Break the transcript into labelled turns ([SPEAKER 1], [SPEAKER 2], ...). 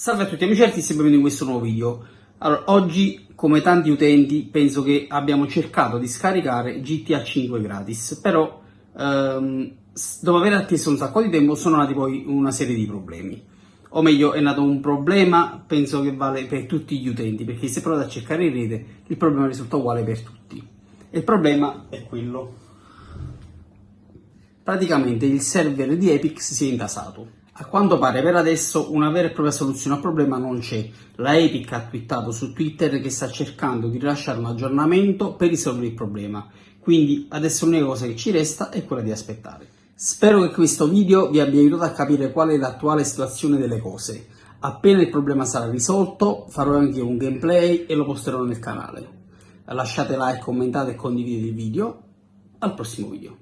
[SPEAKER 1] Salve a tutti amici artisti e benvenuti in questo nuovo video. Allora, oggi, come tanti utenti, penso che abbiamo cercato di scaricare GTA 5 gratis, però ehm, dopo aver atteso un sacco di tempo sono nati poi una serie di problemi. O meglio, è nato un problema, penso che vale per tutti gli utenti, perché se provate a cercare in rete, il problema risulta uguale per tutti. E il problema è quello. Praticamente il server di Epic si è intasato a quanto pare per adesso una vera e propria soluzione al problema non c'è. La Epic ha twittato su Twitter che sta cercando di rilasciare un aggiornamento per risolvere il problema. Quindi adesso l'unica cosa che ci resta è quella di aspettare. Spero che questo video vi abbia aiutato a capire qual è l'attuale situazione delle cose. Appena il problema sarà risolto farò anche un gameplay e lo posterò nel canale. Lasciate like, commentate e condividete il video. Al prossimo video.